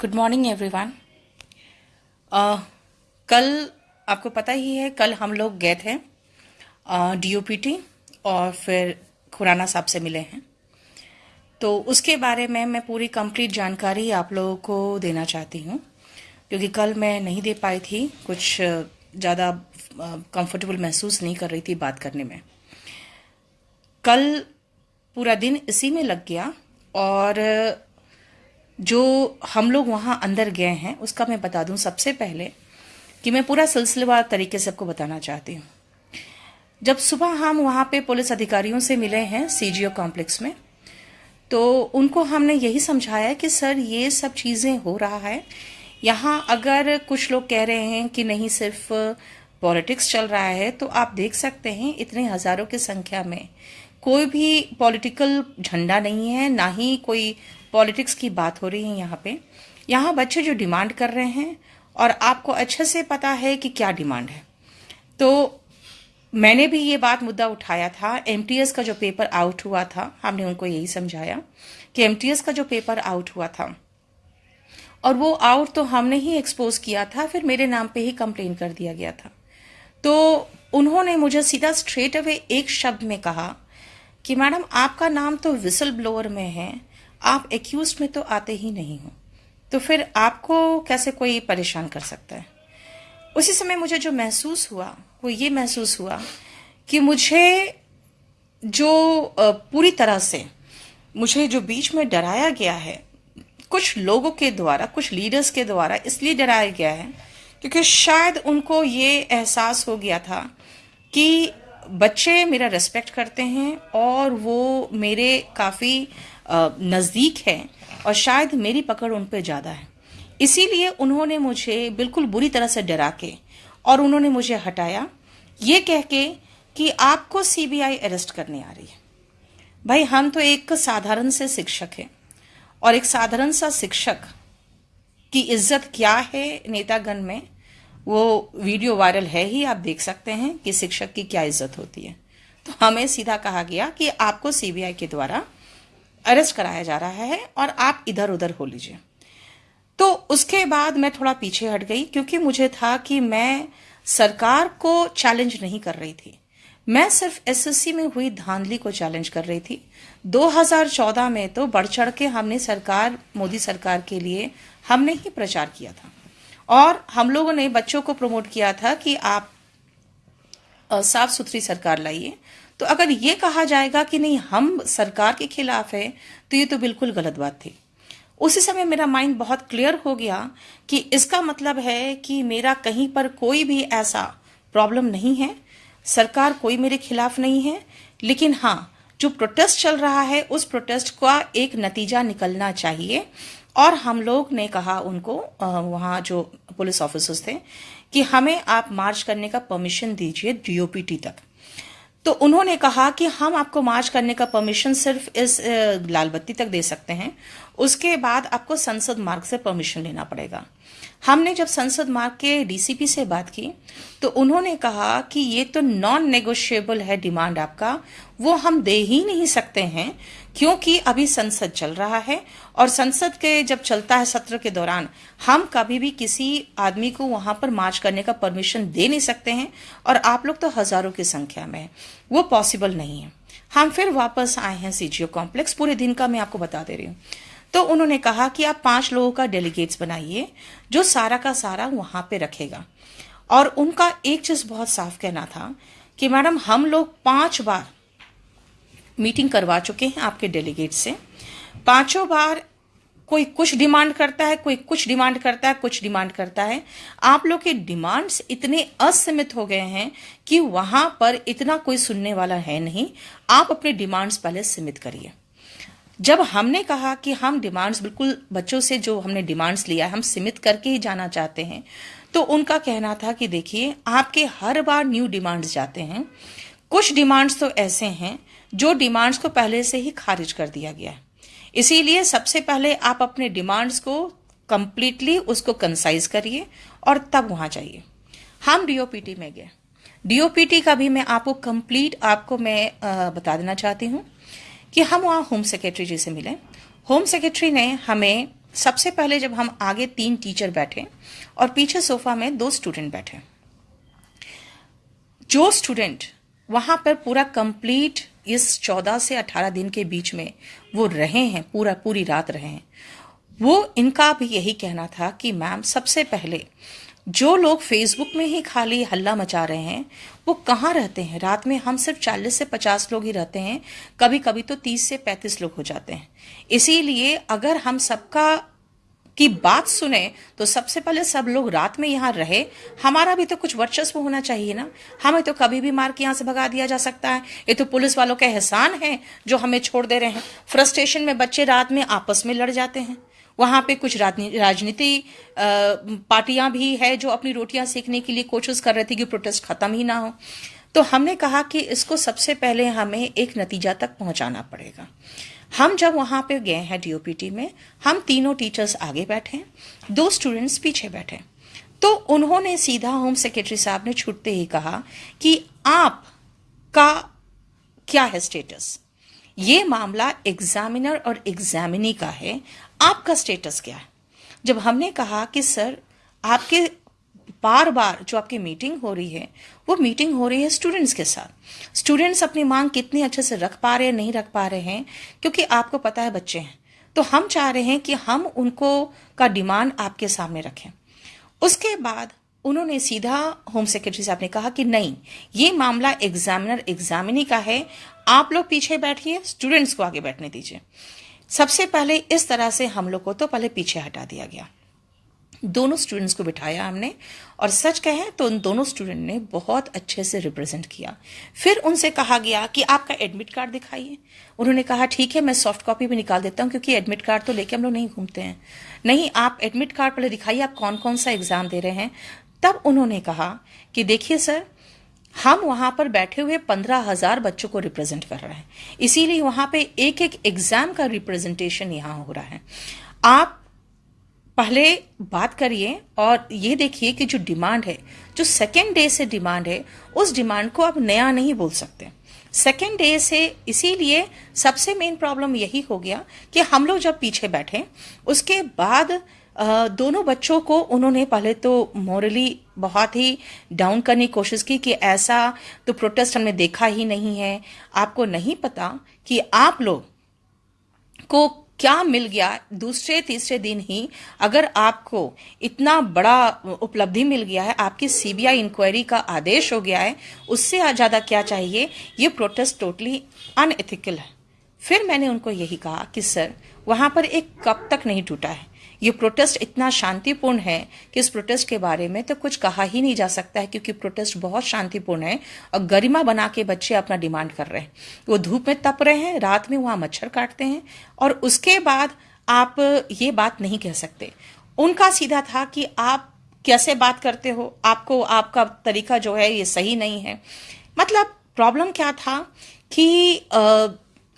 Good morning everyone कल आपको पता ही है, कल हम लोग गए थे डीओपीटी और फिर खुराना साहब से मिले हैं। तो उसके बारे में मैं पूरी कंप्लीट जानकारी आप लोगों को देना चाहती हूँ, क्योंकि कल मैं नहीं दे पाई थी, कुछ ज़्यादा कंफर्टेबल महसूस नहीं कर रही थी बात करने में। कल पूरा दिन इसी में लग गया और जो हम लोग वहाँ अंदर गए हैं, उसका मैं बता दूँ सबसे पहले कि मैं पूरा सिलसिलेवार तरीके से आपको बताना चाहती हूँ। जब सुबह हम वहाँ पे पुलिस अधिकारियों से मिले हैं सीजीओ कॉम्प्लेक्स में तो उनको हमने यही समझाया कि, सर, ये सब चीज़ें हो रहा है। यहाँ अगर कुछ लोग कह रहे हैं कि नहीं, सिर्फ़ पॉलिटिक्स चल रहा है तो आप देख सकते हैं इतने हज़ारों की संख्या में कोई भी पॉलिटिकल झंडा नहीं है, ना ही कोई पॉलिटिक्स की बात हो रही है यहाँ पे। यहाँ बच्चे जो डिमांड कर रहे हैं और आपको अच्छे से पता है कि क्या डिमांड है। तो मैंने भी ये बात मुद्दा उठाया था एमटीएस का जो पेपर आउट हुआ था, हमने उनको यही समझाया कि एमटीएस का जो पेपर आउट हुआ था और वो आउट तो हमने ही एक्सपोज किया था, फिर मेरे नाम पे ही कंप्लेन कर दिया गया था। तो उन्होंने मुझे सीधा स्ट्रेट अवे एक शब्द में कहा कि मैडम, आपका नाम तो विसल ब्लोअर में है आप एक्यूज में तो आते ही नहीं हो। तो फिर आपको कैसे कोई परेशान कर सकता है? उसी समय मुझे जो महसूस हुआ, वो ये महसूस हुआ कि मुझे जो पूरी तरह से मुझे जो बीच में डराया गया है, कुछ लोगों के द्वारा, कुछ लीडर्स के द्वारा इसलिए डराया गया है क्योंकि शायद उनको ये एहसास हो गया था कि बच्चे मेरा रेस्पेक्ट करते हैं और वो मेरे काफ़ी नज़दीक है और शायद मेरी पकड़ उन पर ज़्यादा है। इसीलिए उन्होंने मुझे बिल्कुल बुरी तरह से डरा के और उन्होंने मुझे हटाया। ये कह के कि आपको सीबीआई अरेस्ट करने आ रही है। भाई, हम तो एक साधारण से शिक्षक हैं और एक साधारण सा शिक्षक की इज़्ज़त क्या है नेतागण में? वो वीडियो वायरल है ही, आप देख सकते हैं कि शिक्षक की क्या इज़्ज़त होती है। तो हमें सीधा कहा गया कि आपको सीबीआई के द्वारा अरेस्ट कराया जा रहा है और आप इधर उधर हो लीजिए। तो उसके बाद मैं थोड़ा पीछे हट गई क्योंकि मुझे था कि मैं सरकार को चैलेंज नहीं कर रही थी। मैं सिर्फ़ एसएससी में हुई धांधली को चैलेंज कर रही थी। 2014 में तो बढ़ चढ़ के हमने सरकार, मोदी सरकार के लिए हमने ही प्रचार किया था। और हम लोगों ने बच्चों को प्रमोट किया था कि आप साफ़ सुथरी सरकार लाइए। तो अगर ये कहा जाएगा कि नहीं, हम सरकार के खिलाफ है तो ये तो बिल्कुल गलत बात थी। उसी समय मेरा माइंड बहुत क्लियर हो गया कि इसका मतलब है कि मेरा कहीं पर कोई भी ऐसा प्रॉब्लम नहीं है। सरकार कोई मेरे खिलाफ नहीं है, लेकिन हाँ जो प्रोटेस्ट चल रहा है, उस प्रोटेस्ट का एक नतीजा निकलना चाहिए। और हम लोग ने कहा उनको वहाँ जो पुलिस ऑफिसर्स थे, कि हमें आप मार्च करने का परमिशन दीजिए डीओपीटी तक। तो उन्होंने कहा कि हम आपको मार्च करने का परमिशन सिर्फ़ इस लालबत्ती तक दे सकते हैं। उसके बाद आपको संसद मार्ग से परमिशन लेना पड़ेगा। हमने जब संसद मार्ग के डीसीपी से बात की तो उन्होंने कहा कि ये तो नॉन नेगोशिएबल है डिमांड आपका, वो हम दे ही नहीं सकते हैं, क्योंकि अभी संसद चल रहा है, और संसद के जब चलता है सत्र के दौरान, हम कभी भी किसी आदमी को वहाँ पर मार्च करने का परमिशन दे नहीं सकते हैं, और आप लोग तो हज़ारों की संख्या में है। वो पॉसिबल नहीं है। हम फिर वापस आए हैं सीजीओ कॉम्प्लेक्स पूरे दिन का मैं आपको बता दे रही हूँ। तो उन्होंने कहा कि आप पाँच लोगों का डेलीगेट्स बनाइए, जो सारा का सारा वहाँ पे रखेगा। और उनका एक चीज़ बहुत साफ़ कहना था कि मैडम, हम लोग पाँच बार मीटिंग करवा चुके हैं आपके डेलीगेट से। पाँचों बार कोई कुछ डिमांड करता है, कोई कुछ डिमांड करता है, कुछ डिमांड करता है। आप लोग के डिमांड्स इतने असीमित हो गए हैं कि वहाँ पर इतना कोई सुनने वाला है नहीं। आप अपने डिमांड्स पहले सीमित करिए। जब हमने कहा कि हम डिमांड्स बिल्कुल बच्चों से जो हमने डिमांड्स लिया है, हम सीमित करके ही जाना चाहते हैं तो उनका कहना था कि देखिए, आपके हर बार न्यू डिमांड्स जाते हैं। कुछ डिमांड्स तो ऐसे हैं जो डिमांड्स को पहले से ही खारिज कर दिया गया है। इसीलिए सबसे पहले आप अपने डिमांड्स को कंप्लीटली उसको कंसाइज करिए और तब वहाँ जाइए। हम डीओपीटी में गए। डीओपीटी का भी मैं आपको कंप्लीट आपको मैं बता देना चाहती हूँ। कि हम वहाँ होम सेक्रेटरी जी से मिले। होम सेक्रेटरी ने हमें सबसे पहले जब हम आगे तीन टीचर बैठे और पीछे सोफा में दो स्टूडेंट बैठे। जो स्टूडेंट वहाँ पर पूरा कंप्लीट इस चौदह से अठारह दिन के बीच में वो रहे हैं, पूरा, पूरी रात रहे हैं। वो इनका भी यही कहना था कि, मैम, सबसे पहले जो लोग फेसबुक में ही खाली हल्ला मचा रहे हैं, वो कहाँ रहते हैं? रात में हम सिर्फ़ 40 से 50 लोग ही रहते हैं कभी कभी तो 30 से 35 लोग हो जाते हैं। इसीलिए अगर हम सबका की बात सुने तो सबसे पहले सब लोग रात में यहाँ रहे। हमारा भी तो कुछ वर्चस्व होना चाहिए ना। हमें तो कभी भी मार के यहाँ से भगा दिया जा सकता है। ये तो पुलिस वालों का एहसान है, जो हमें छोड़ दे रहे हैं। फ्रस्ट्रेशन में बच्चे रात में आपस में लड़ जाते हैं। वहाँ पे कुछ राजनीति पार्टियाँ भी है जो अपनी रोटियाँ सेकने के लिए कोशिश कर रही थी कि प्रोटेस्ट खत्म ही ना हो। तो हमने कहा कि इसको सबसे पहले हमें एक नतीजा तक पहुंचाना पड़ेगा। हम जब वहाँ पे गए हैं डीओपीटी में, हम तीनों टीचर्स आगे बैठे हैं, दो स्टूडेंट्स पीछे बैठे तो उन्होंने सीधा होम सेक्रेटरी साहब ने छूटते ही कहा कि आप का क्या है स्टेटस ये मामला एग्जामिनर और एग्जामिनी का है आपका स्टेटस क्या है? जब हमने कहा कि, सर, आपके बार बार जो आपकी मीटिंग हो रही है, वो मीटिंग हो रही है स्टूडेंट्स के साथ। स्टूडेंट्स अपनी मांग कितनी अच्छे से रख पा रहे हैं, नहीं रख पा रहे हैं, क्योंकि आपको पता है बच्चे हैं। तो हम चाह रहे हैं कि हम उनको का डिमांड आपके सामने रखें। उसके बाद उन्होंने सीधा होम सेक्रेटरी साहब ने कहा कि, नहीं, ये मामला एग्जामिनर एग्जामिनी का है। आप लोग पीछे बैठिए स्टूडेंट्स को आगे बैठने दीजिए। सबसे पहले इस तरह से हम लोग को तो पहले पीछे हटा दिया गया। दोनों स्टूडेंट्स को बिठाया हमने और सच कहें तो उन दोनों स्टूडेंट ने बहुत अच्छे से रिप्रेजेंट किया। फिर उनसे कहा गया कि आपका एडमिट कार्ड दिखाइए। उन्होंने कहा, ठीक है, मैं सॉफ्ट कॉपी भी निकाल देता हूँ क्योंकि एडमिट कार्ड तो लेके हम लोग नहीं घूमते हैं। नहीं, आप एडमिट कार्ड पहले दिखाइए, आप कौन कौन सा एग्ज़ाम दे रहे हैं? तब उन्होंने कहा कि, देखिए सर हम वहाँ पर बैठे हुए पंद्रह हज़ार बच्चों को रिप्रेजेंट कर रहे हैं। इसीलिए वहाँ पे एक एक एग्ज़ाम का रिप्रेजेंटेशन यहाँ हो रहा है। आप पहले बात करिए और ये देखिए कि जो डिमांड है, जो सेकेंड डे से डिमांड है, उस डिमांड को आप नया नहीं बोल सकते। सेकेंड डे से इसीलिए सबसे मेन प्रॉब्लम यही हो गया कि हम लोग जब पीछे बैठे, उसके बाद दोनों बच्चों को उन्होंने पहले तो मॉरली बहुत ही डाउन करने की कोशिश की कि ऐसा तो प्रोटेस्ट हमने देखा ही नहीं है। आपको नहीं पता कि आप लोग को क्या मिल गया दूसरे तीसरे दिन ही अगर आपको इतना बड़ा उपलब्धि मिल गया है, आपकी सीबीआई इंक्वायरी का आदेश हो गया है, उससे ज़्यादा क्या चाहिए? ये प्रोटेस्ट टोटली अनएथिकल है। फिर मैंने उनको यही कहा कि, सर, वहाँ पर एक कब तक नहीं टूटा है? ये प्रोटेस्ट इतना शांतिपूर्ण है कि इस प्रोटेस्ट के बारे में तो कुछ कहा ही नहीं जा सकता है क्योंकि प्रोटेस्ट बहुत शांतिपूर्ण है और गरिमा बना के बच्चे अपना डिमांड कर रहे हैं। वो धूप में तप रहे हैं रात में वहाँ मच्छर काटते हैं और उसके बाद आप ये बात नहीं कह सकते। उनका सीधा था कि आप कैसे बात करते हो? आपको आपका तरीका जो है ये सही नहीं है। मतलब प्रॉब्लम क्या था कि आ,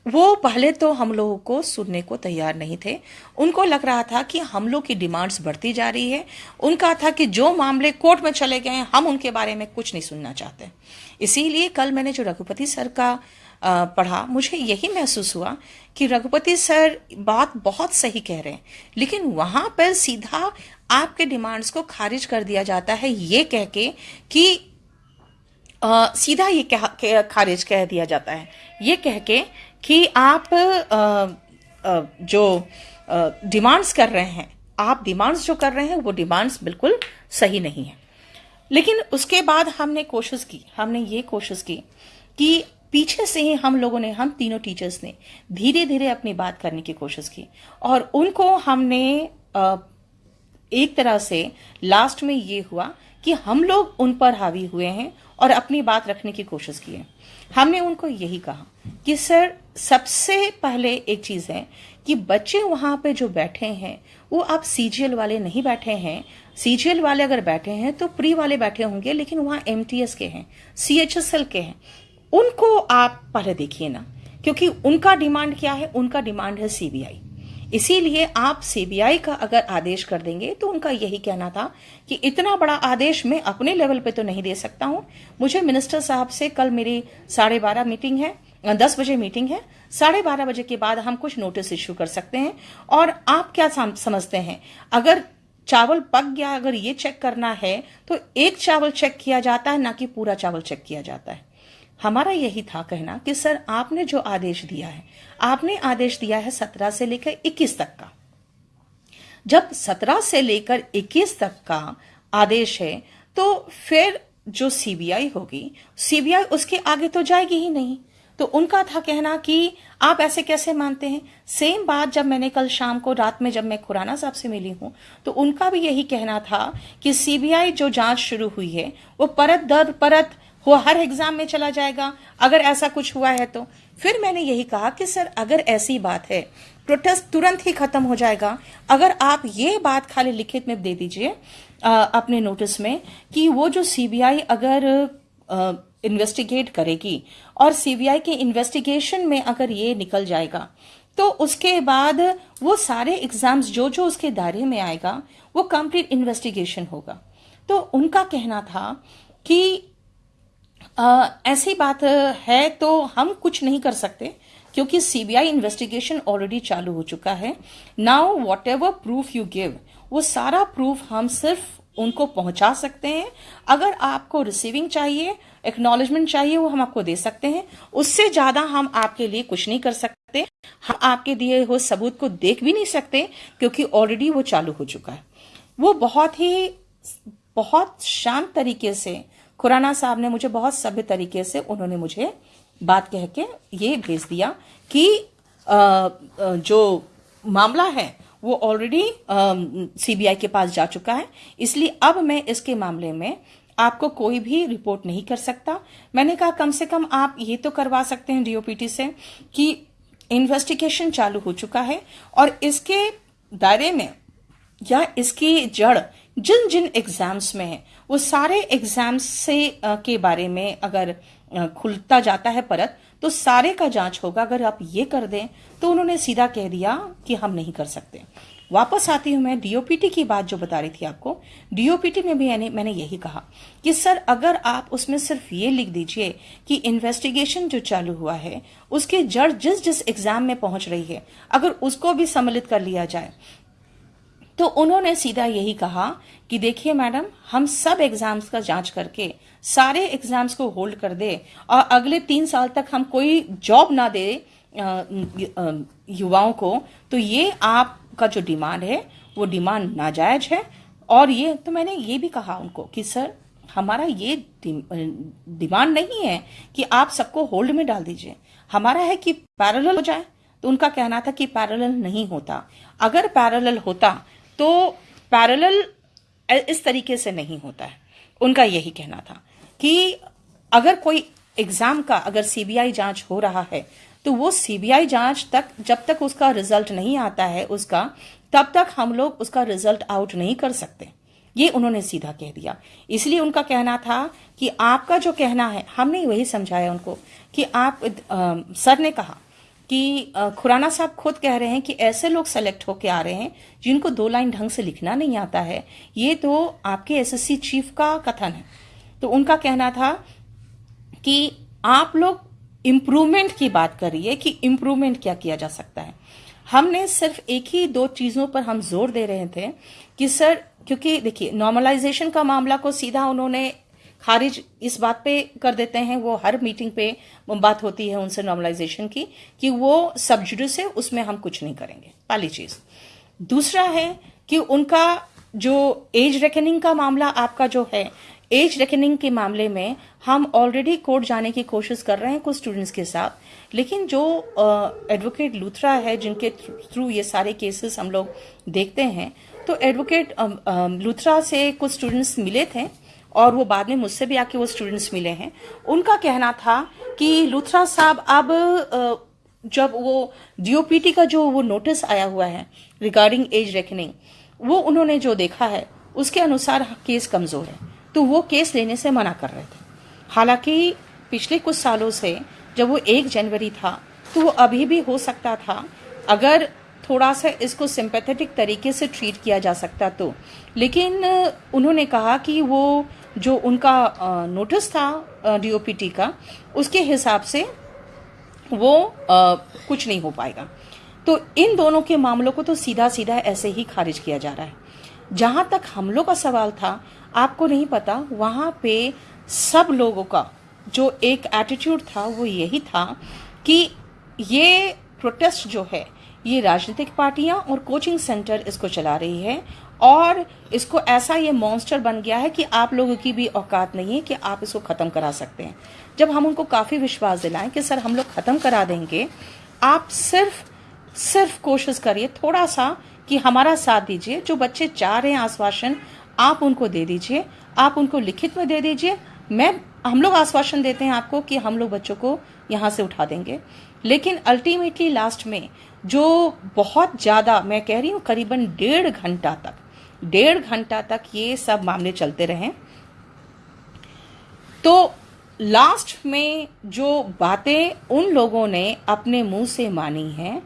वो पहले तो हम लोगों को सुनने को तैयार नहीं थे। उनको लग रहा था कि हम लोग की डिमांड्स बढ़ती जा रही है। उनका था कि जो मामले कोर्ट में चले गए हम उनके बारे में कुछ नहीं सुनना चाहते। इसीलिए कल मैंने जो रघुपति सर का पढ़ा मुझे यही महसूस हुआ कि रघुपति सर बात बहुत सही कह रहे हैं। लेकिन वहाँ पर सीधा आपके डिमांड्स को खारिज कर दिया जाता है ये कह के कि आ, सीधा ये कह, खारिज कह दिया जाता है। ये कह के कि आप जो डिमांड्स कर रहे हैं, आप डिमांड्स जो कर रहे हैं, वो डिमांड्स बिल्कुल सही नहीं है। लेकिन उसके बाद हमने कोशिश की, हमने ये कोशिश की कि पीछे से ही हम लोगों ने, हम तीनों टीचर्स ने धीरे धीरे अपनी बात करने की कोशिश की और उनको हमने एक तरह से लास्ट में ये हुआ कि हम लोग उन पर हावी हुए हैं और अपनी बात रखने की कोशिश की है। हमने उनको यही कहा कि, सर, सबसे पहले एक चीज़ है कि बच्चे वहाँ पे जो बैठे हैं, वो आप सीजीएल वाले नहीं बैठे हैं। सीजीएल वाले अगर बैठे हैं तो प्री वाले बैठे होंगे, लेकिन वहाँ एमटीएस के हैं सीएचएसएल के हैं। उनको आप पहले देखिए ना, क्योंकि उनका डिमांड क्या है? उनका डिमांड है सीबीआई इसीलिए आप सीबीआई का अगर आदेश कर देंगे तो उनका यही कहना था कि इतना बड़ा आदेश मैं अपने लेवल पे तो नहीं दे सकता हूँ। मुझे मिनिस्टर साहब से कल मेरी साढ़े बारह मीटिंग है दस बजे मीटिंग है। साढ़े बारह बजे के बाद हम कुछ नोटिस इश्यू कर सकते हैं। और आप क्या समझते हैं? अगर चावल पक गया, अगर ये चेक करना है तो एक चावल चेक किया जाता है, ना कि पूरा चावल चेक किया जाता है। हमारा यही था कहना कि सर, आपने जो आदेश दिया है, आपने आदेश दिया है सत्रह से लेकर इक्कीस तक का। जब सत्रह से लेकर इक्कीस तक का आदेश है तो फिर जो सीबीआई होगी सीबीआई उसके आगे तो जाएगी ही नहीं। तो उनका था कहना कि आप ऐसे कैसे मानते हैं? सेम बात जब मैंने कल शाम को रात में जब मैं खुराना साहब से मिली हूँ तो उनका भी यही कहना था कि सीबीआई जो जाँच शुरू हुई है, वो परत दर परत वो हर एग्ज़ाम में चला जाएगा। अगर ऐसा कुछ हुआ है तो। फिर मैंने यही कहा कि, सर, अगर ऐसी बात है प्रोटेस्ट तुरंत ही खत्म हो जाएगा। अगर आप ये बात खाली लिखित में दे दीजिए अपने नोटिस में कि वो जो सीबीआई अगर इन्वेस्टिगेट करेगी और सीबीआई के इन्वेस्टिगेशन में अगर ये निकल जाएगा तो उसके बाद वो सारे एग्ज़ाम्स जो जो उसके दायरे में आएगा, वो कंप्लीट इन्वेस्टिगेशन होगा। तो उनका कहना था कि ऐसी बात है तो हम कुछ नहीं कर सकते, क्योंकि सीबीआई इन्वेस्टिगेशन ऑलरेडी चालू हो चुका है। Now whatever proof you give वो सारा प्रूफ हम सिर्फ़ उनको पहुँचा सकते हैं। अगर आपको रिसीविंग चाहिए एक्नॉलेजमेंट चाहिए, वो हम आपको दे सकते हैं। उससे ज़्यादा हम आपके लिए कुछ नहीं कर सकते। हम आपके दिए हुए सबूत को देख भी नहीं सकते, क्योंकि ऑलरेडी वो चालू हो चुका है। वो बहुत ही, बहुत शांत तरीके से खुराना साहब ने मुझे बहुत सभ्य तरीके से उन्होंने मुझे बात कह के ये भेज दिया कि जो मामला है, वो ऑलरेडी सीबीआई के पास जा चुका है। इसलिए अब मैं इसके मामले में आपको कोई भी रिपोर्ट नहीं कर सकता। मैंने कहा, कम से कम आप ये तो करवा सकते हैं डीओपीटी से कि इन्वेस्टिगेशन चालू हो चुका है और इसके दायरे में या इसकी जड़ जिन जिन एग्ज़ाम्स में है वो सारे एग्ज़ाम्स से के बारे में अगर खुलता जाता है परत तो सारे का जाँच होगा। अगर आप ये कर दें तो उन्होंने सीधा कह दिया कि हम नहीं कर सकते। वापस आती हूँ मैं डीओपीटी की बात जो बता रही थी आपको। डीओपीटी में भी मैंने यही कहा कि सर, अगर आप उसमें सिर्फ़ ये लिख दीजिए कि इन्वेस्टिगेशन जो चालू हुआ है, उसके जड़ जिस जिस एग्ज़ाम में पहुँच रही है, अगर उसको भी सम्मिलित कर लिया जाए तो उन्होंने सीधा यही कहा कि देखिए मैडम, हम सब एग्ज़ाम्स का जाँच करके सारे एग्ज़ाम्स को होल्ड कर दे और अगले तीन साल तक हम कोई जॉब ना दे युवाओं को तो ये आपका जो डिमांड है, वो डिमांड नाजायज है। और ये तो मैंने ये भी कहा उनको कि, सर, हमारा ये डिमांड नहीं है कि आप सबको होल्ड में डाल दीजिए। हमारा है कि पैरेलल हो जाए। तो उनका कहना था कि पैरेलल नहीं होता। अगर पैरेलल होता तो पैरेलल इस तरीके से नहीं होता है। उनका यही कहना था कि अगर कोई एग्ज़ाम का अगर सीबीआई जाँच हो रहा है तो वो सीबीआई जाँच तक जब तक उसका रिज़ल्ट नहीं आता है उसका तब तक हम लोग उसका रिज़ल्ट आउट नहीं कर सकते। ये उन्होंने सीधा कह दिया। इसलिए उनका कहना था कि आपका जो कहना है हमने वही समझाया उनको कि आप आ, सर ने कहा कि खुराना साहब खुद कह रहे हैं कि ऐसे लोग सेलेक्ट होके आ रहे हैं जिनको दो लाइन ढंग से लिखना नहीं आता है। ये तो आपके एसएससी चीफ का कथन है। तो उनका कहना था कि आप लोग इम्प्रूवमेंट की बात करिए कि इम्प्रूवमेंट क्या किया जा सकता है। हमने सिर्फ़ एक ही दो चीज़ों पर हम ज़ोर दे रहे थे कि सर, क्योंकि देखिए नॉर्मलाइजेशन का मामला को सीधा उन्होंने खारिज इस बात पे कर देते हैं, वो हर मीटिंग पे बात होती है उनसे नॉर्मलाइजेशन की, कि वो सब्जुडिस है उसमें हम कुछ नहीं करेंगे। पहली चीज़। दूसरा है कि उनका जो एज रेकनिंग का मामला आपका जो है, एज रेकनिंग के मामले में हम ऑलरेडी कोर्ट जाने की कोशिश कर रहे हैं कुछ स्टूडेंट्स के साथ, लेकिन जो एडवोकेट लूथरा है, जिनके थ्रू ये सारे केसेस हम लोग देखते हैं तो एडवोकेट लूथरा से कुछ स्टूडेंट्स मिले थे और वो बाद में मुझसे भी आके वो स्टूडेंट्स मिले हैं। उनका कहना था कि लूथरा साहब, अब जब वो डीओपीटी का जो वो नोटिस आया हुआ है रिगार्डिंग एज रेकनिंग वो उन्होंने जो देखा है, उसके अनुसार केस कमज़ोर है। तो वो केस लेने से मना कर रहे थे। हालाँकि पिछले कुछ सालों से जब वो एक जनवरी था तो वो अभी भी हो सकता था, अगर थोड़ा सा इसको सिंपैथेटिक तरीके से ट्रीट किया जा सकता तो। लेकिन, उन्होंने कहा कि वो जो उनका नोटिस था डीओपीटी का उसके हिसाब से वो आ, कुछ नहीं हो पाएगा। तो इन दोनों के मामलों को तो सीधा सीधा ऐसे ही खारिज किया जा रहा है। जहाँ तक हमलों का सवाल था आपको नहीं पता वहाँ पे सब लोगों का जो एक एटीट्यूड था वो यही था कि ये प्रोटेस्ट जो है ये राजनीतिक पार्टियाँ और कोचिंग सेंटर इसको चला रही है और इसको ऐसा ये मॉन्स्टर बन गया है कि आप लोगों की भी औकात नहीं है कि आप इसको खत्म करा सकते हैं। जब हम उनको काफ़ी विश्वास दिलाएँ कि सर हम लोग खत्म करा देंगे, आप सिर्फ़ सिर्फ़ कोशिश करिए थोड़ा सा कि हमारा साथ दीजिए, जो बच्चे चाह रहे हैं आश्वासन, आप उनको दे दीजिए, आप उनको लिखित में दे दीजिए। मैं, हम लोग आश्वासन देते हैं आपको कि हम लोग बच्चों को यहाँ से उठा देंगे। लेकिन अल्टीमेटली लास्ट में जो बहुत ज़्यादा, मैं कह रही हूँ, करीबन डेढ़ घंटा तक, डेढ़ घंटा तक ये सब मामले चलते रहे। तो लास्ट में जो बातें उन लोगों ने अपने मुँह से मानी हैं,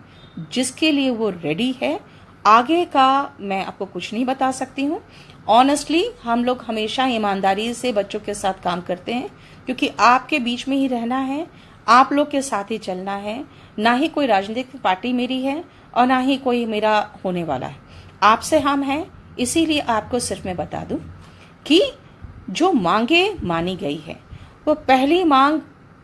जिसके लिए वो रेडी है, आगे का मैं आपको कुछ नहीं बता सकती हूँ। ऑनेस्टली हम लोग हमेशा ईमानदारी से बच्चों के साथ काम करते हैं, क्योंकि आपके बीच में ही रहना है आप लोग के साथ ही चलना है। ना ही कोई राजनीतिक पार्टी मेरी है और ना ही कोई मेरा होने वाला है। आपसे हम हैं, इसीलिए आपको सिर्फ़ मैं बता दूँ कि जो मांगे मानी गई है। वो पहली मांग,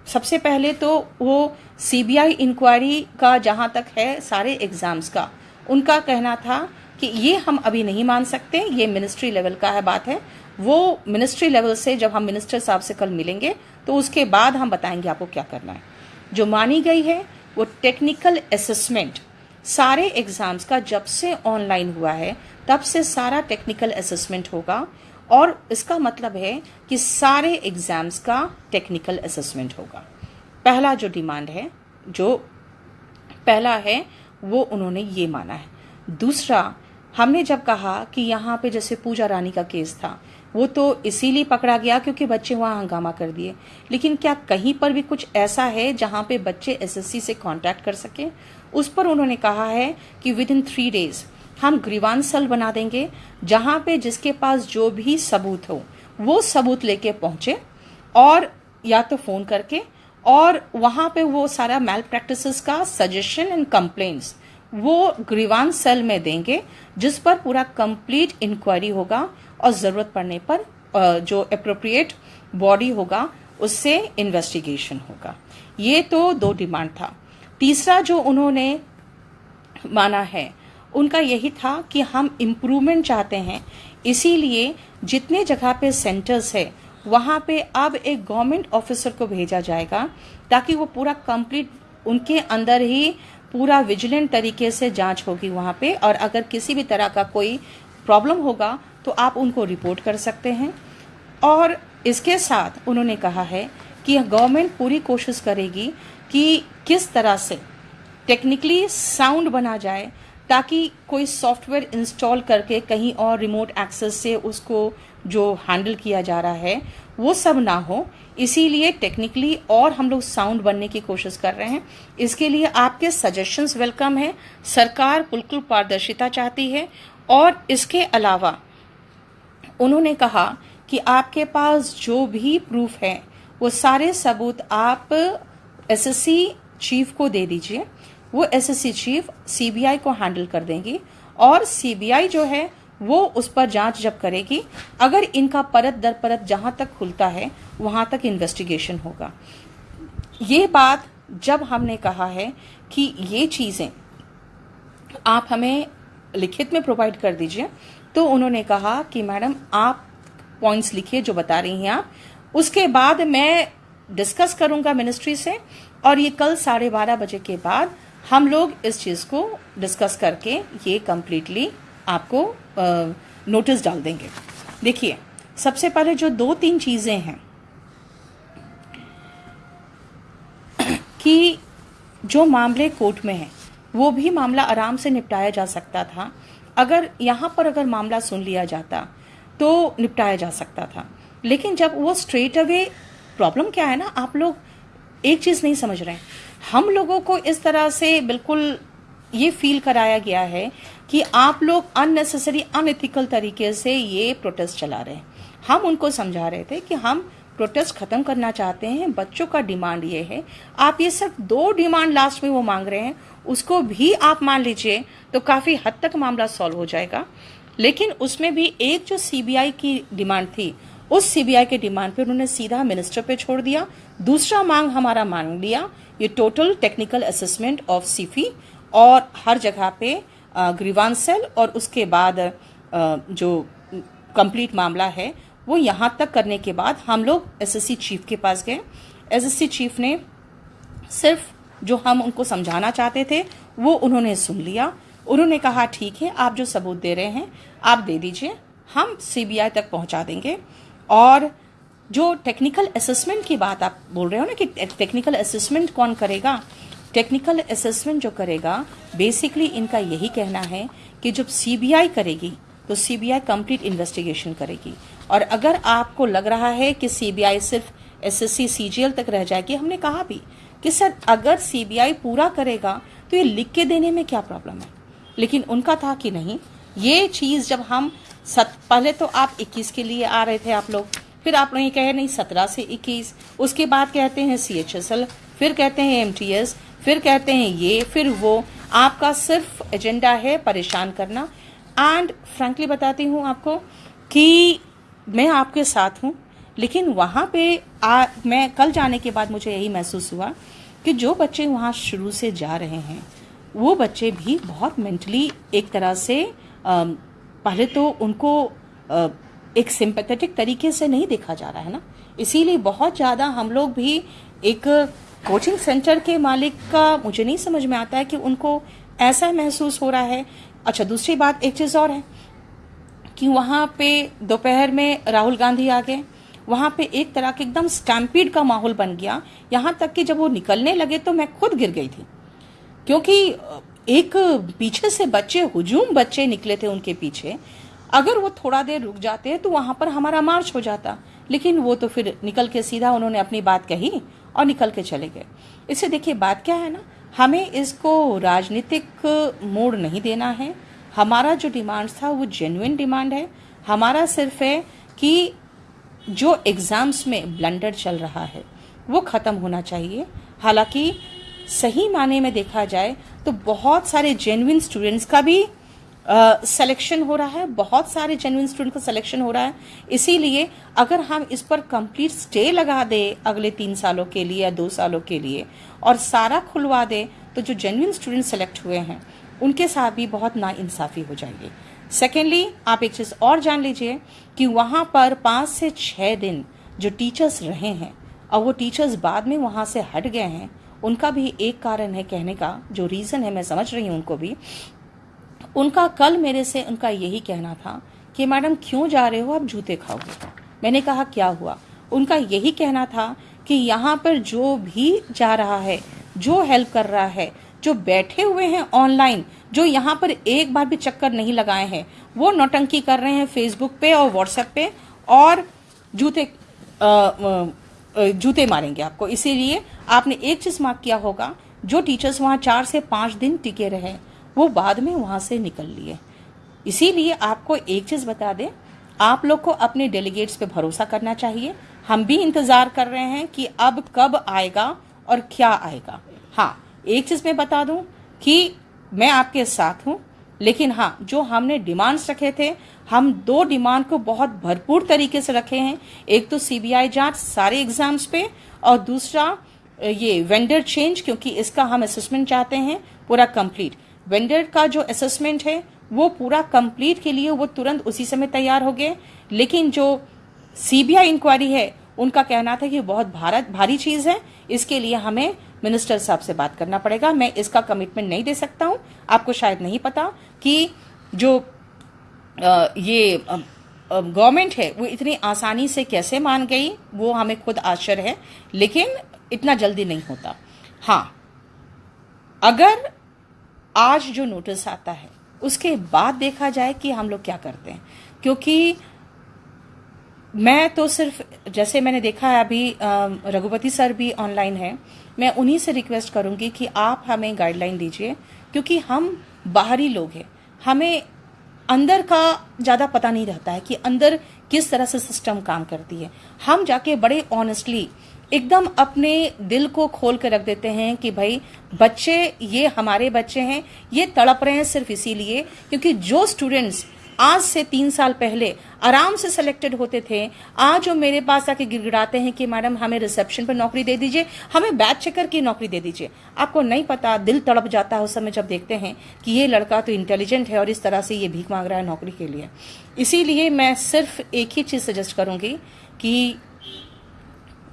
सबसे पहले तो वो सीबीआई इंक्वायरी का जहाँ तक है, सारे एग्ज़ाम्स का, उनका कहना था कि ये हम अभी नहीं मान सकते, ये मिनिस्ट्री लेवल का है बात है। वो मिनिस्ट्री लेवल से जब हम मिनिस्टर साहब से कल मिलेंगे तो उसके बाद हम बताएँगे आपको क्या करना है। जो मानी गई है, वो टेक्निकल असेसमेंट सारे एग्ज़ाम्स का जब से ऑनलाइन हुआ है, तब से सारा टेक्निकल असेसमेंट होगा और इसका मतलब है कि सारे एग्ज़ाम्स का टेक्निकल असेसमेंट होगा। पहला जो डिमांड है, जो पहला है, वो उन्होंने ये माना है। दूसरा, हमने जब कहा कि यहाँ पे जैसे पूजा रानी का केस था वो तो इसीलिए पकड़ा गया क्योंकि बच्चे वहाँ हंगामा कर दिए। लेकिन क्या कहीं पर भी कुछ ऐसा है जहाँ पे बच्चे एसएससी से कांटेक्ट कर सके? उस पर उन्होंने कहा है कि विद इन थ्री डेज़ हम ग्रीवान सल बना देंगे, जहाँ पे जिसके पास जो भी सबूत हो, वो सबूत लेके पहुँचे और या तो फ़ोन करके और वहाँ पे वो सारा मेल प्रैक्टिस का सजेशन एंड कंप्लेन्ट्स वो ग्रीवान सेल में देंगे, जिस पर पूरा कंप्लीट इंक्वायरी होगा और ज़रूरत पड़ने पर जो अप्रोप्रिएट बॉडी होगा, उससे इन्वेस्टिगेशन होगा। ये तो दो डिमांड था। तीसरा जो उन्होंने माना है, उनका यही था कि हम इम्प्रूवमेंट चाहते हैं। इसीलिए जितने जगह पे सेंटर्स है, वहाँ पे अब एक गवर्नमेंट ऑफिसर को भेजा जाएगा, ताकि वो पूरा कंप्लीट उनके अंदर ही पूरा विजिलेंट तरीके से जाँच होगी वहाँ पे। और अगर किसी भी तरह का कोई प्रॉब्लम होगा तो आप उनको रिपोर्ट कर सकते हैं। और इसके साथ उन्होंने कहा है कि गवर्नमेंट पूरी कोशिश करेगी कि किस तरह से टेक्निकली साउंड बना जाए, ताकि कोई सॉफ्टवेयर इंस्टॉल करके कहीं और रिमोट एक्सेस से उसको जो हैंडल किया जा रहा है, वो सब ना हो। इसीलिए टेक्निकली और हम लोग साउंड बनने की कोशिश कर रहे हैं। इसके लिए आपके सजेशंस वेलकम है। सरकार बिल्कुल पारदर्शिता चाहती है। और इसके अलावा उन्होंने कहा कि आपके पास जो भी प्रूफ है, वो सारे सबूत आप एसएससी चीफ को दे दीजिए। वो एसएससी चीफ सीबीआई को हैंडल कर देंगी और सीबीआई जो है, वो उस पर जाँच जब करेगी, अगर इनका परत दर परत जहाँ तक खुलता है, वहाँ तक इन्वेस्टिगेशन होगा। ये बात जब हमने कहा है कि ये चीज़ें आप हमें लिखित में प्रोवाइड कर दीजिए तो उन्होंने कहा कि, मैडम, आप पॉइंट्स लिखिए जो बता रही हैं आप। उसके बाद मैं डिस्कस करूँगा मिनिस्ट्री से और ये कल साढ़े बारह बजे के बाद हम लोग इस चीज़ को डिस्कस करके ये कम्प्लीटली आपको नोटिस डाल देंगे। देखिए, सबसे पहले जो दो तीन चीज़ें हैं कि जो मामले कोर्ट में है, वो भी मामला आराम से निपटाया जा सकता था। अगर यहाँ पर अगर मामला सुन लिया जाता तो निपटाया जा सकता था। लेकिन जब वो स्ट्रेट अवे प्रॉब्लम क्या है ना, आप लोग एक चीज़ नहीं समझ रहे हम लोगों को इस तरह से बिल्कुल ये फील कराया गया है कि आप लोग अननेसेसरी अनएथिकल तरीके से ये प्रोटेस्ट चला रहे हैं। हम उनको समझा रहे थे कि हम प्रोटेस्ट खत्म करना चाहते हैं, बच्चों का डिमांड ये है। आप ये सिर्फ़ दो डिमांड लास्ट में वो मांग रहे हैं, उसको भी आप मान लीजिए तो काफ़ी हद तक मामला सॉल्व हो जाएगा। लेकिन उसमें भी एक जो सीबीआई की डिमांड थी, उस सीबीआई के डिमांड पे उन्होंने सीधा मिनिस्टर पे छोड़ दिया। दूसरा मांग हमारा मांग लिया, ये total technical assessment of Sify और हर जगह पे ग्रीवान सेल और उसके बाद जो कंप्लीट मामला है वो यहाँ तक करने के बाद हम लोग एसएससी चीफ के पास गए। एसएससी चीफ ने सिर्फ़ जो हम उनको समझाना चाहते थे, वो उन्होंने सुन लिया। उन्होंने कहा, ठीक है, आप जो सबूत दे रहे हैं, आप दे दीजिए, हम सीबीआई तक पहुँचा देंगे। और जो टेक्निकल असेसमेंट की बात आप बोल रहे हो ना कि टेक्निकल असेसमेंट कौन करेगा? टेक्निकल असेसमेंट जो करेगा बेसिकली इनका यही कहना है कि जब सीबीआई करेगी तो सीबीआई कंप्लीट इन्वेस्टिगेशन करेगी। और अगर आपको लग रहा है कि सीबीआई सिर्फ़ एसएससी सीजीएल तक रह जाएगी हमने कहा भी कि सर अगर सीबीआई पूरा करेगा तो ये लिख के देने में क्या प्रॉब्लम है? लेकिन उनका था कि नहीं। ये चीज़ जब हम सत, पहले तो आप 21 के लिए आ रहे थे आप लोग फिर आप नहीं कहे नहीं 17 से 21 उसके बाद कहते हैं सीएचएसएल फिर कहते हैं एमटीएस फिर कहते हैं ये फिर वो। आपका सिर्फ़ एजेंडा है परेशान करना। एंड फ्रेंकली बताती हूँ आपको कि मैं आपके साथ हूँ लेकिन वहाँ पे आ, मैं कल जाने के बाद मुझे यही महसूस हुआ कि जो बच्चे वहाँ शुरू से जा रहे हैं वो बच्चे भी बहुत मेंटली एक तरह से आ, पहले तो उनको आ, एक सिंपैथेटिक तरीके से नहीं देखा जा रहा है ना। इसीलिए बहुत ज़्यादा हम लोग भी एक कोचिंग सेंटर के मालिक का मुझे नहीं समझ में आता है कि उनको ऐसा महसूस हो रहा है। अच्छा दूसरी बात एक चीज़ और है। कि वहाँ पे दोपहर में राहुल गांधी आ गए। वहाँ पे एक तरह के एकदम स्टैम्पीड का माहौल बन गया। यहाँ तक कि जब वो निकलने लगे तो मैं खुद गिर गई थी। क्योंकि एक पीछे से बच्चे, हुजूम बच्चे निकले थे उनके पीछे। अगर वो थोड़ा देर रुक जाते तो वहाँ पर हमारा मार्च हो जाता। लेकिन वो तो फिर निकल के सीधा उन्होंने अपनी बात कही और निकल के चले गए। इससे देखिए बात क्या है ना? हमें इसको राजनीतिक मोड़ नहीं देना है। हमारा जो डिमांड था, वो जेन्युइन डिमांड है। हमारा सिर्फ़ है कि जो एग्ज़ाम्स में ब्लंडर चल रहा है, वो ख़त्म होना चाहिए। हालाँकि सही माने में देखा जाए तो बहुत सारे जेन्युइन स्टूडेंट्स का भी सिलेक्शन हो रहा है। बहुत सारे जेन्युइन स्टूडेंट का सिलेक्शन हो रहा है। इसीलिए अगर हम इस पर कंप्लीट स्टे लगा दे अगले तीन सालों के लिए या दो सालों के लिए और सारा खुलवा दे तो जो जेन्युइन स्टूडेंट सेलेक्ट हुए हैं उनके साथ भी बहुत नाइंसाफ़ी हो जाएगी। सेकेंडली आप एक चीज़ और जान लीजिए कि वहाँ पर पाँच से छह दिन जो टीचर्स रहे हैं और वो टीचर्स बाद में वहाँ से हट गए हैं, उनका भी एक कारण है कहने का, जो रीज़न है, मैं समझ रही हूँ उनको भी। उनका कल मेरे से उनका यही कहना था कि, मैडम, क्यों जा रहे हो? आप जूते खाओगे। मैंने कहा, क्या हुआ? उनका यही कहना था कि, यहाँ पर जो भी जा रहा है, जो हेल्प कर रहा है जो बैठे हुए हैं ऑनलाइन जो यहाँ पर एक बार भी चक्कर नहीं लगाए हैं, वो नौटंकी कर रहे हैं फेसबुक पे और व्हाट्सएप पे और जूते जूते मारेंगे आपको। इसीलिए आपने एक चीज़ मार्क किया होगा, जो टीचर्स वहाँ चार से पाँच दिन टिके रहे, वो बाद में वहाँ से निकल लिए। इसीलिए आपको एक चीज़ बता दें, आप लोग को अपने डेलीगेट्स पे भरोसा करना चाहिए। हम भी इंतज़ार कर रहे हैं कि अब कब आएगा और क्या आएगा। हाँ एक चीज़ मैं बता दूँ कि मैं आपके साथ हूँ, लेकिन हाँ जो हमने डिमांड्स रखे थे, हम दो डिमांड को बहुत भरपूर तरीके से रखे हैं। एक तो सीबीआई जाँच सारे एग्ज़ाम्स पे और दूसरा, ये वेंडर चेंज क्योंकि इसका हम असेसमेंट चाहते हैं, पूरा कंप्लीट वेंडर का जो असेसमेंट है, वो पूरा कंप्लीट के लिए वो तुरंत उसी समय तैयार हो गए। लेकिन जो सीबीआई इंक्वायरी है, उनका कहना था कि बहुत भारत, भारी चीज़ है, इसके लिए हमें मिनिस्टर साहब से बात करना पड़ेगा। मैं इसका कमिटमेंट नहीं दे सकता हूँ। आपको शायद नहीं पता कि जो आ, ये गवर्नमेंट है वो इतनी आसानी से कैसे मान गई वो हमें खुद आश्चर्य है लेकिन इतना जल्दी नहीं होता। हाँ अगर आज जो नोटिस आता है उसके बाद देखा जाए कि हम लोग क्या करते हैं। क्योंकि मैं तो सिर्फ़ जैसे मैंने देखा है अभी रघुपति सर भी ऑनलाइन है। मैं उन्हीं से रिक्वेस्ट करूँगी कि आप हमें गाइडलाइन दीजिए, क्योंकि हम बाहरी लोग हैं। हमें अंदर का ज़्यादा पता नहीं रहता है कि अंदर किस तरह से सिस्टम काम करती है। हम जाके बड़े ऑनेस्टली एकदम अपने दिल को खोल कर रख देते हैं कि भाई, बच्चे, ये हमारे बच्चे हैं, ये तड़प रहे हैं सिर्फ़ इसीलिए क्योंकि जो स्टूडेंट्स आज से तीन साल पहले आराम से सिलेक्टेड होते थे। आज वो मेरे पास आके गिड़गिड़ाते हैं कि, मैडम, हमें रिसेप्शन पर नौकरी दे दीजिए, हमें बैच चेकर की नौकरी दे दीजिए। आपको नहीं पता, दिल तड़प जाता है उस समय जब देखते हैं कि ये लड़का तो इंटेलिजेंट है और इस तरह से ये भीख मांग रहा है नौकरी के लिए। इसीलिए मैं सिर्फ़ एक ही चीज़ सजेस्ट करूँगी कि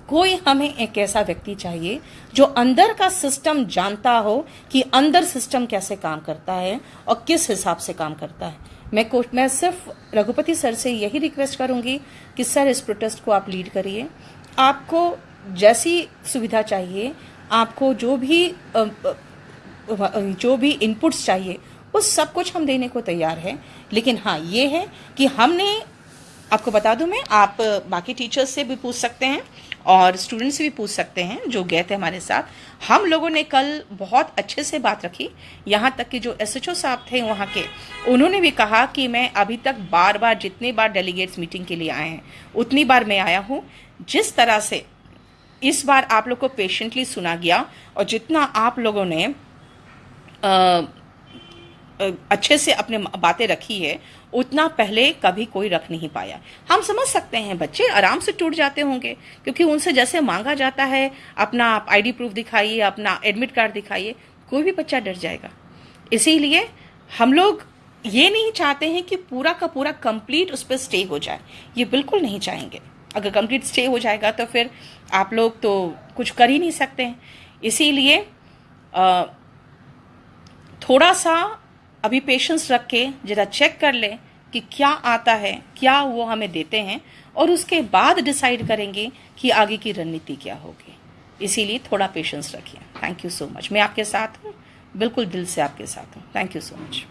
कोई हमें एक ऐसा व्यक्ति चाहिए जो अंदर का सिस्टम जानता हो कि अंदर सिस्टम कैसे काम करता है और किस हिसाब से काम करता है। मैं को, मैं सिर्फ़ रघुपति सर से यही रिक्वेस्ट करूँगी कि सर, इस प्रोटेस्ट को आप लीड करिए। आपको जैसी सुविधा चाहिए, आपको जो भी जो भी इनपुट्स चाहिए, वो सब कुछ हम देने को तैयार हैं। लेकिन हाँ ये है कि हमने, आपको बता दूँ मैं, आप बाकी टीचर्स से भी पूछ सकते हैं। और स्टूडेंट्स भी पूछ सकते हैं जो गए थे हमारे साथ। हम लोगों ने कल बहुत अच्छे से बात रखी। यहाँ तक कि जो एसएचओ साहब थे वहाँ के उन्होंने भी कहा कि मैं अभी तक बार बार जितने बार डेलीगेट्स मीटिंग के लिए आए हैं उतनी बार मैं आया हूँ। जिस तरह से इस बार आप लोग को पेशेंटली सुना गया और जितना आप लोगों ने आ, अच्छे से अपने बातें रखी है, उतना पहले कभी कोई रख नहीं पाया। हम समझ सकते हैं बच्चे आराम से टूट जाते होंगे, क्योंकि उनसे जैसे मांगा जाता है, अपना आईडी प्रूफ दिखाइए, अपना एडमिट कार्ड दिखाइए, कोई भी बच्चा डर जाएगा। इसीलिए हम लोग ये नहीं चाहते हैं कि पूरा का पूरा कंप्लीट उस पर स्टे हो जाए। ये बिल्कुल नहीं चाहेंगे। अगर कंप्लीट स्टे हो जाएगा तो फिर आप लोग तो कुछ कर ही नहीं सकते हैं। इसीलिए थोड़ा सा अभी पेशेंस रख के जरा चेक कर ले कि क्या आता है, क्या वो हमें देते हैं और उसके बाद डिसाइड करेंगे कि आगे की रणनीति क्या होगी। इसीलिए थोड़ा पेशेंस रखिए। थैंक यू सो मच मैं आपके साथ हूँ, बिल्कुल दिल से आपके साथ हूँ। Thank you so much